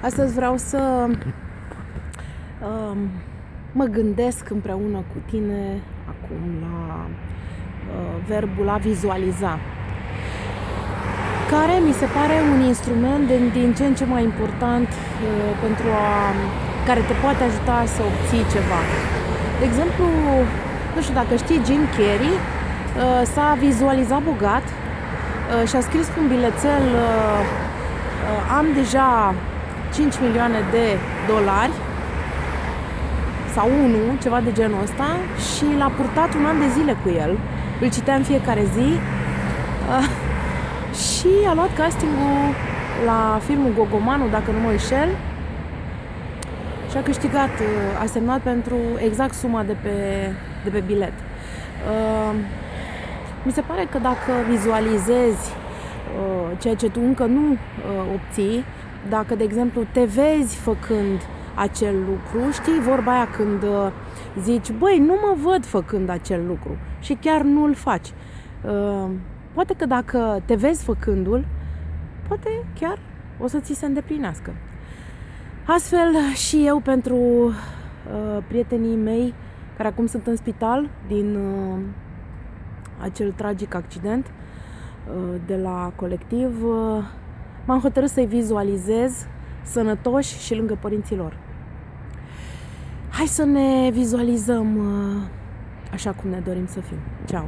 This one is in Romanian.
Astăzi vreau să um, mă gândesc împreună cu tine acum la uh, verbul a vizualiza, care mi se pare un instrument din, din ce în ce mai important uh, pentru a care te poate ajuta să obții ceva. De exemplu, nu știu dacă știi, Jim Carrey uh, s-a vizualizat bogat uh, și a scris pe un bilețel uh, uh am deja 5 milioane de dolari sau 1, ceva de genul ăsta și l-a purtat un an de zile cu el. Îl citea în fiecare zi uh, și a luat castingul la filmul Gogomanu, dacă nu mă înșel, și a câștigat, uh, a semnat pentru exact suma de pe, de pe bilet. Uh, mi se pare că dacă vizualizezi uh, ceea ce tu încă nu uh, obții, dacă, de exemplu, te vezi făcând acel lucru, știi vorba aia când uh, zici, băi, nu mă văd făcând acel lucru și chiar nu îl faci. Uh, poate că dacă te vezi făcându-l, poate chiar o să ți se îndeplinească. Astfel și eu pentru uh, prietenii mei care acum sunt în spital din uh, acel tragic accident uh, de la colectiv, uh, m-am hotărât să-i vizualizez sănătoși și lângă părinții lor. Hai să ne vizualizăm uh, așa cum ne dorim să fim. Ceau!